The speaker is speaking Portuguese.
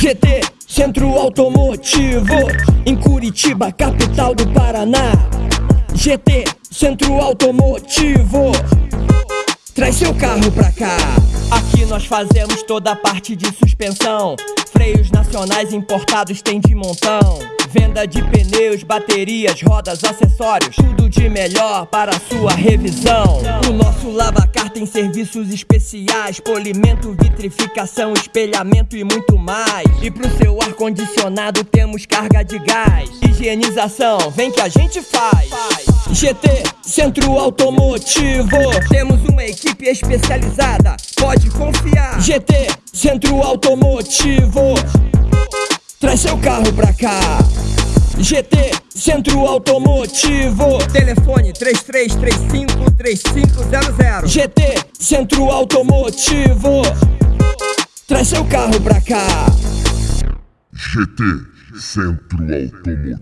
GT, Centro Automotivo, em Curitiba, capital do Paraná. GT, Centro Automotivo, traz seu carro pra cá. Aqui nós fazemos toda a parte de suspensão. Freios nacionais importados tem de montão. Venda de pneus, baterias, rodas, acessórios, tudo de melhor para sua revisão. O nosso lavacar tem serviços especiais, polimento, vitrificação, espelhamento e muito mais. E pro seu ar condicionado temos carga de gás, higienização, vem que a gente faz. GT, Centro Automotivo, temos uma equipe especializada, pode confiar. GT, Centro Automotivo, traz seu carro pra cá. GT, Centro Automotivo. Telefone 33353500. GT, Centro Automotivo. Traz seu carro pra cá. GT, Centro Automotivo.